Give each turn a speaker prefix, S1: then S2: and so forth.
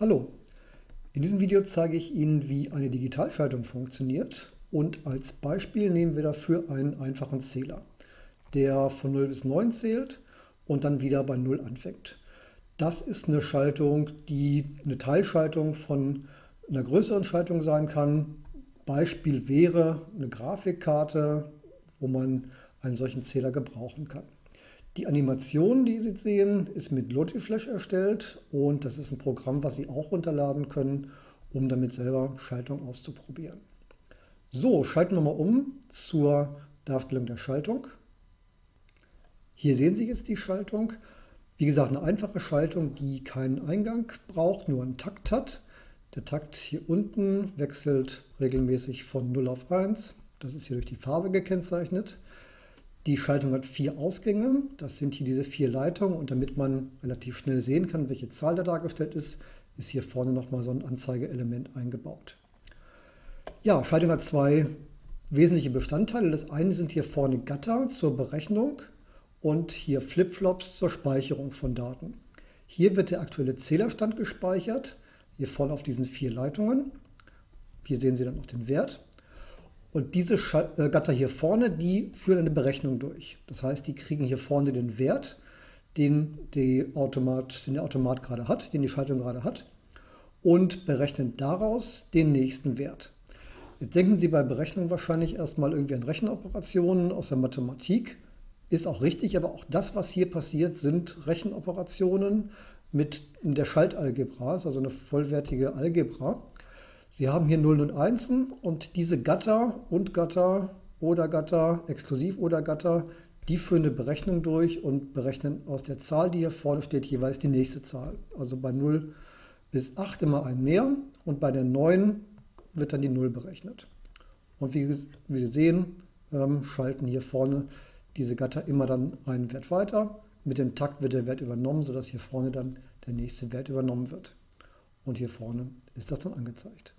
S1: Hallo, in diesem Video zeige ich Ihnen, wie eine Digitalschaltung funktioniert und als Beispiel nehmen wir dafür einen einfachen Zähler, der von 0 bis 9 zählt und dann wieder bei 0 anfängt. Das ist eine Schaltung, die eine Teilschaltung von einer größeren Schaltung sein kann. Beispiel wäre eine Grafikkarte, wo man einen solchen Zähler gebrauchen kann. Die Animation, die Sie sehen, ist mit Logiflash erstellt und das ist ein Programm, was Sie auch runterladen können, um damit selber Schaltung auszuprobieren. So, schalten wir mal um zur Darstellung der Schaltung. Hier sehen Sie jetzt die Schaltung. Wie gesagt, eine einfache Schaltung, die keinen Eingang braucht, nur einen Takt hat. Der Takt hier unten wechselt regelmäßig von 0 auf 1. Das ist hier durch die Farbe gekennzeichnet. Die Schaltung hat vier Ausgänge, das sind hier diese vier Leitungen und damit man relativ schnell sehen kann, welche Zahl da dargestellt ist, ist hier vorne nochmal so ein Anzeigeelement eingebaut. Ja, Schaltung hat zwei wesentliche Bestandteile. Das eine sind hier vorne Gatter zur Berechnung und hier Flipflops zur Speicherung von Daten. Hier wird der aktuelle Zählerstand gespeichert, hier vorne auf diesen vier Leitungen. Hier sehen Sie dann noch den Wert. Und diese äh, Gatter hier vorne, die führen eine Berechnung durch. Das heißt, die kriegen hier vorne den Wert, den, Automat, den der Automat gerade hat, den die Schaltung gerade hat und berechnen daraus den nächsten Wert. Jetzt denken Sie bei Berechnung wahrscheinlich erstmal irgendwie an Rechenoperationen aus der Mathematik. Ist auch richtig, aber auch das, was hier passiert, sind Rechenoperationen mit der Schaltalgebra, ist also eine vollwertige Algebra. Sie haben hier Nullen und Einsen und diese Gatter und Gatter oder Gatter, exklusiv oder Gatter, die führen eine Berechnung durch und berechnen aus der Zahl, die hier vorne steht, jeweils die nächste Zahl. Also bei 0 bis 8 immer ein mehr und bei der 9 wird dann die 0 berechnet. Und wie, Sie sehen, ähm, schalten hier vorne diese Gatter immer dann einen Wert weiter. Mit dem Takt wird der Wert übernommen, sodass hier vorne dann der nächste Wert übernommen wird. Und hier vorne ist das dann angezeigt.